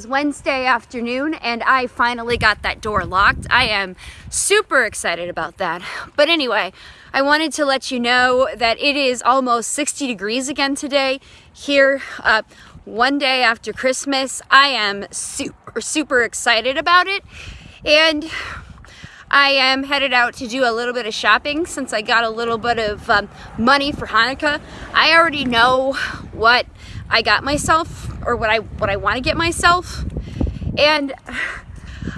Is Wednesday afternoon and I finally got that door locked. I am super excited about that. But anyway, I wanted to let you know that it is almost 60 degrees again today here uh, one day after Christmas. I am super, super excited about it. And I am headed out to do a little bit of shopping since I got a little bit of um, money for Hanukkah. I already know what I got myself or what I what I want to get myself. And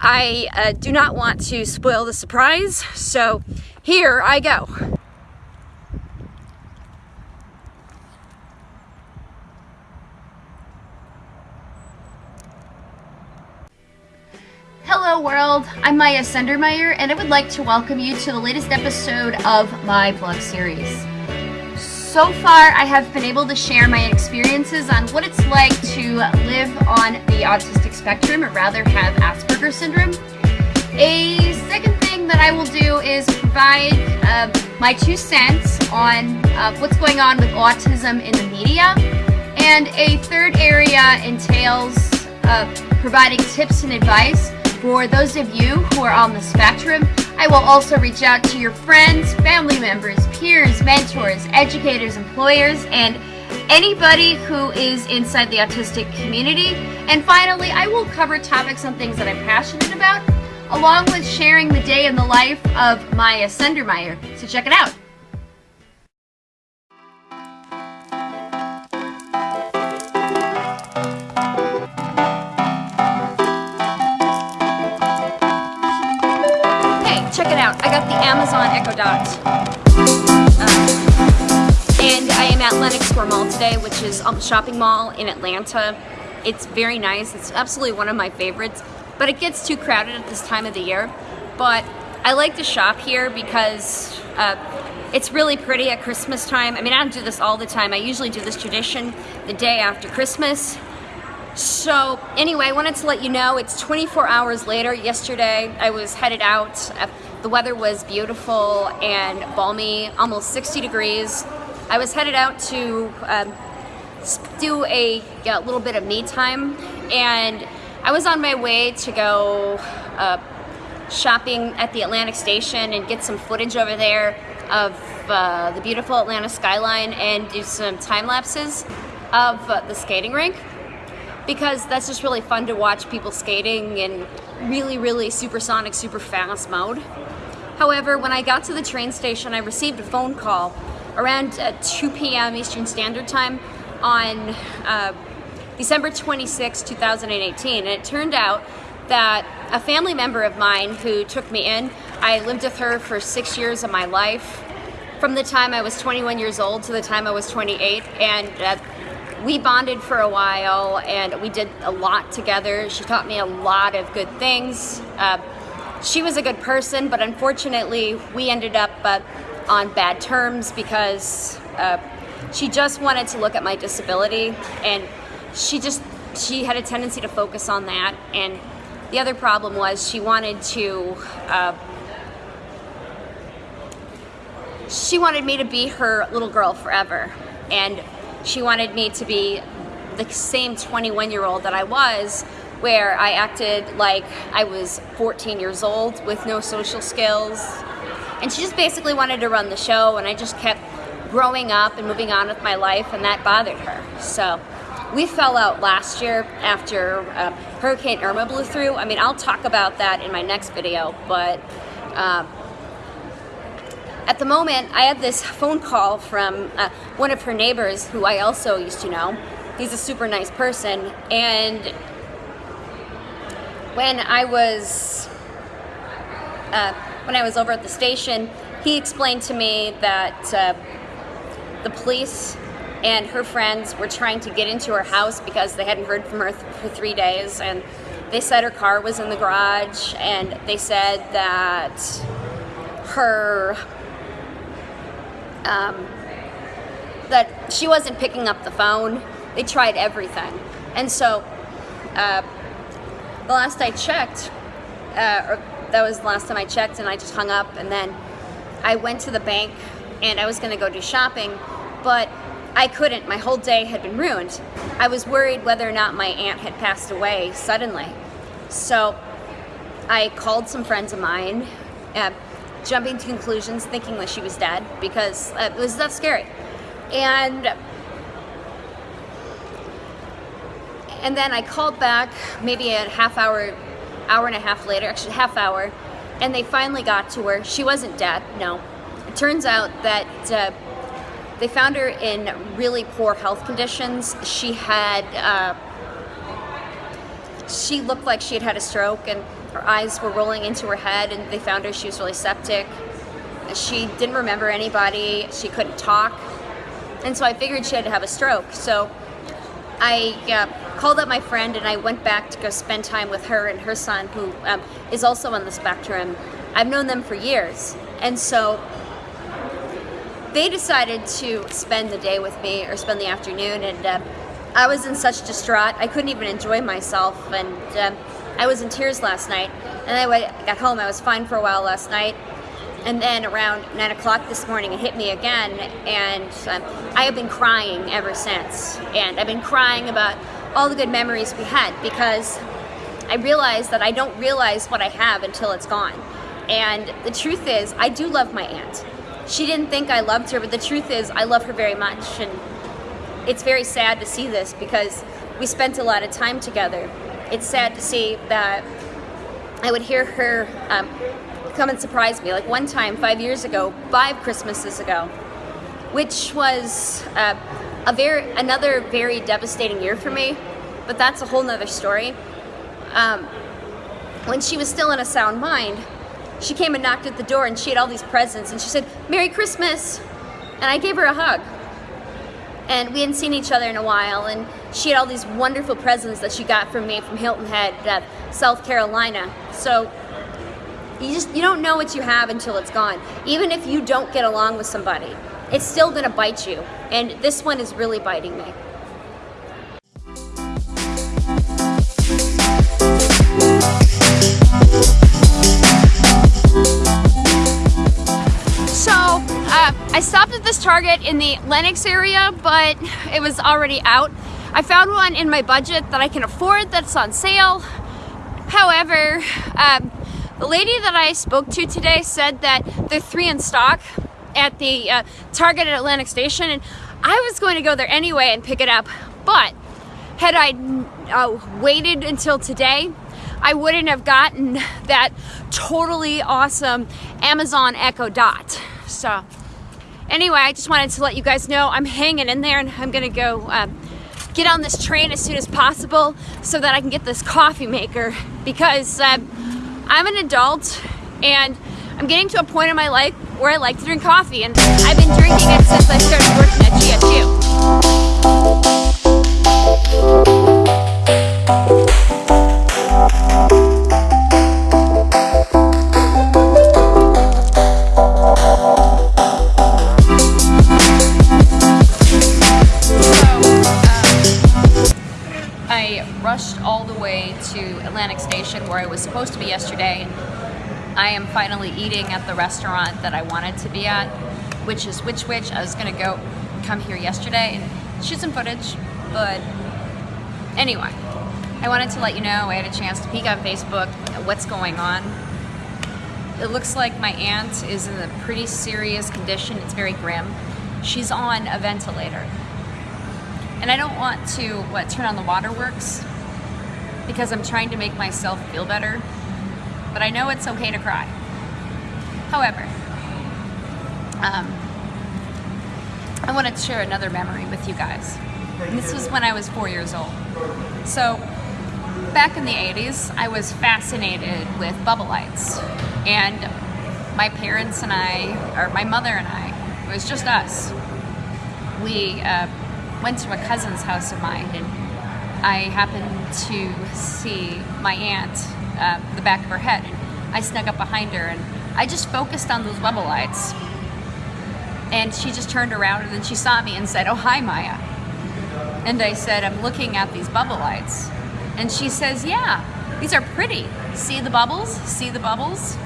I uh, do not want to spoil the surprise so here I go. Hello world, I'm Maya Sendermeyer and I would like to welcome you to the latest episode of my vlog series. So far, I have been able to share my experiences on what it's like to live on the autistic spectrum, or rather have Asperger's syndrome. A second thing that I will do is provide uh, my two cents on uh, what's going on with autism in the media. And a third area entails uh, providing tips and advice for those of you who are on the spectrum I will also reach out to your friends, family members, peers, mentors, educators, employers, and anybody who is inside the autistic community. And finally, I will cover topics on things that I'm passionate about, along with sharing the day in the life of Maya Sendermeyer. So check it out. Amazon Echo Dot. Um, and I am at Lenox Square Mall today, which is a shopping mall in Atlanta. It's very nice. It's absolutely one of my favorites, but it gets too crowded at this time of the year. But I like to shop here because uh, it's really pretty at Christmas time. I mean, I don't do this all the time. I usually do this tradition the day after Christmas. So anyway, I wanted to let you know it's 24 hours later. Yesterday, I was headed out. The weather was beautiful and balmy, almost 60 degrees. I was headed out to um, do a, a, little bit of me time and I was on my way to go uh, shopping at the Atlantic Station and get some footage over there of uh, the beautiful Atlanta skyline and do some time lapses of uh, the skating rink because that's just really fun to watch people skating in really, really supersonic, super fast mode. However, when I got to the train station, I received a phone call around uh, 2 p.m. Eastern Standard Time on uh, December 26, 2018. And it turned out that a family member of mine who took me in, I lived with her for six years of my life, from the time I was 21 years old to the time I was 28. And uh, we bonded for a while and we did a lot together. She taught me a lot of good things. Uh, she was a good person, but unfortunately, we ended up uh, on bad terms because uh, she just wanted to look at my disability, and she just she had a tendency to focus on that. And the other problem was she wanted to. Uh, she wanted me to be her little girl forever, and she wanted me to be the same 21 year old that I was where I acted like I was 14 years old with no social skills. And she just basically wanted to run the show, and I just kept growing up and moving on with my life, and that bothered her. So we fell out last year after uh, Hurricane Irma blew through. I mean, I'll talk about that in my next video, but uh, at the moment, I had this phone call from uh, one of her neighbors who I also used to know. He's a super nice person, and when I was uh, when I was over at the station, he explained to me that uh, the police and her friends were trying to get into her house because they hadn't heard from her th for three days, and they said her car was in the garage, and they said that her um, that she wasn't picking up the phone. They tried everything, and so. Uh, the last I checked, uh, that was the last time I checked and I just hung up and then I went to the bank and I was gonna go do shopping, but I couldn't. My whole day had been ruined. I was worried whether or not my aunt had passed away suddenly. So I called some friends of mine, uh, jumping to conclusions, thinking that she was dead because uh, it was that scary. And and then I called back maybe a half hour, hour and a half later, actually half hour, and they finally got to her. She wasn't dead, no. It turns out that uh, they found her in really poor health conditions. She had, uh, she looked like she had had a stroke and her eyes were rolling into her head and they found her, she was really septic. She didn't remember anybody, she couldn't talk. And so I figured she had to have a stroke. So I uh, called up my friend and I went back to go spend time with her and her son who um, is also on the spectrum. I've known them for years. And so they decided to spend the day with me or spend the afternoon and uh, I was in such distraught. I couldn't even enjoy myself and uh, I was in tears last night. And I got home, I was fine for a while last night. And then around 9 o'clock this morning, it hit me again, and um, I have been crying ever since. And I've been crying about all the good memories we had because I realized that I don't realize what I have until it's gone. And the truth is, I do love my aunt. She didn't think I loved her, but the truth is, I love her very much. And it's very sad to see this because we spent a lot of time together. It's sad to see that I would hear her um, come and surprise me. Like one time, five years ago, five Christmases ago, which was uh, a very another very devastating year for me. But that's a whole nother story. Um, when she was still in a sound mind, she came and knocked at the door and she had all these presents and she said, Merry Christmas! And I gave her a hug. And we hadn't seen each other in a while and she had all these wonderful presents that she got from me from Hilton Head, uh, South Carolina. So you just, you don't know what you have until it's gone. Even if you don't get along with somebody, it's still gonna bite you. And this one is really biting me. So, uh, I stopped at this Target in the Lenox area, but it was already out. I found one in my budget that I can afford that's on sale. However, um, the lady that I spoke to today said that they're three in stock at the uh, Target at Atlantic Station, and I was going to go there anyway and pick it up. But had I uh, waited until today, I wouldn't have gotten that totally awesome Amazon Echo Dot. So anyway, I just wanted to let you guys know I'm hanging in there and I'm gonna go uh, get on this train as soon as possible so that I can get this coffee maker because uh, I'm an adult and I'm getting to a point in my life where I like to drink coffee and I've been drinking it since I started working at GSU. Eating at the restaurant that I wanted to be at, which is Which Wich. I was gonna go come here yesterday and shoot some footage, but anyway, I wanted to let you know I had a chance to peek on Facebook what's going on. It looks like my aunt is in a pretty serious condition. It's very grim. She's on a ventilator. And I don't want to, what, turn on the waterworks because I'm trying to make myself feel better, but I know it's okay to cry. However, um, I wanted to share another memory with you guys. And this was when I was four years old. So, back in the 80s, I was fascinated with bubble lights. And my parents and I, or my mother and I, it was just us. We uh, went to a cousin's house of mine and I happened to see my aunt, uh, the back of her head. And I snuck up behind her and I just focused on those bubble lights. And she just turned around and then she saw me and said, oh, hi, Maya. And I said, I'm looking at these bubble lights. And she says, yeah, these are pretty. See the bubbles? See the bubbles?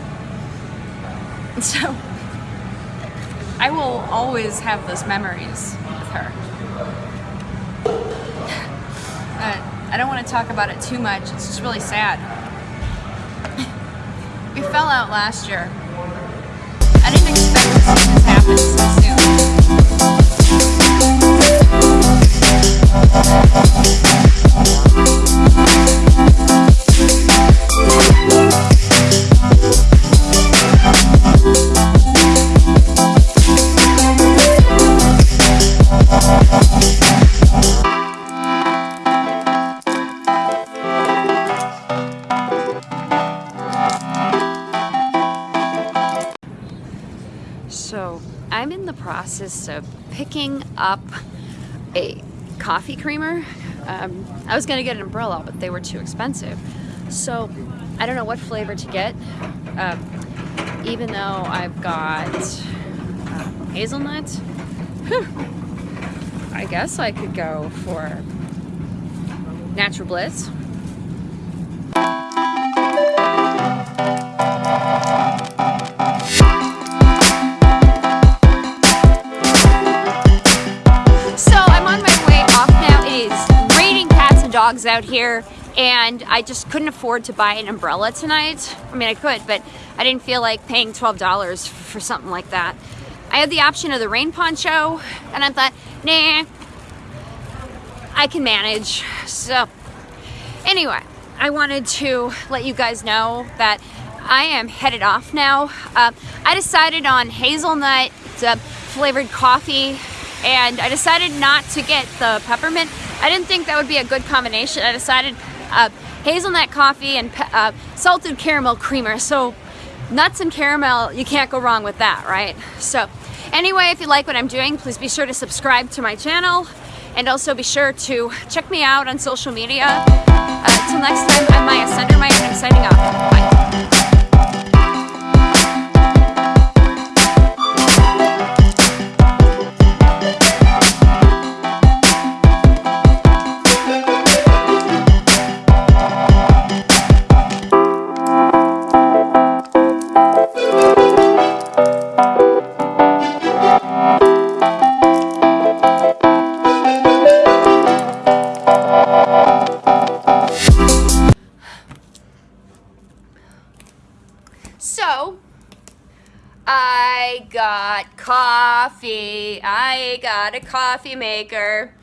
And so I will always have those memories with her. Uh, I don't want to talk about it too much. It's just really sad we fell out last year. I didn't expect to this happen So of picking up a coffee creamer. Um, I was gonna get an umbrella, but they were too expensive. So I don't know what flavor to get, uh, even though I've got uh, hazelnut. I guess I could go for Natural Bliss. Dogs out here and I just couldn't afford to buy an umbrella tonight. I mean, I could, but I didn't feel like paying $12 for something like that. I had the option of the rain poncho and I thought, nah, I can manage. So anyway, I wanted to let you guys know that I am headed off now. Uh, I decided on hazelnut flavored coffee and I decided not to get the peppermint I didn't think that would be a good combination. I decided uh, hazelnut coffee and uh, salted caramel creamer. So nuts and caramel, you can't go wrong with that, right? So anyway, if you like what I'm doing, please be sure to subscribe to my channel and also be sure to check me out on social media. Uh, until next time, I'm Maya Sendermeyer and I'm signing off. Bye. Got a coffee maker.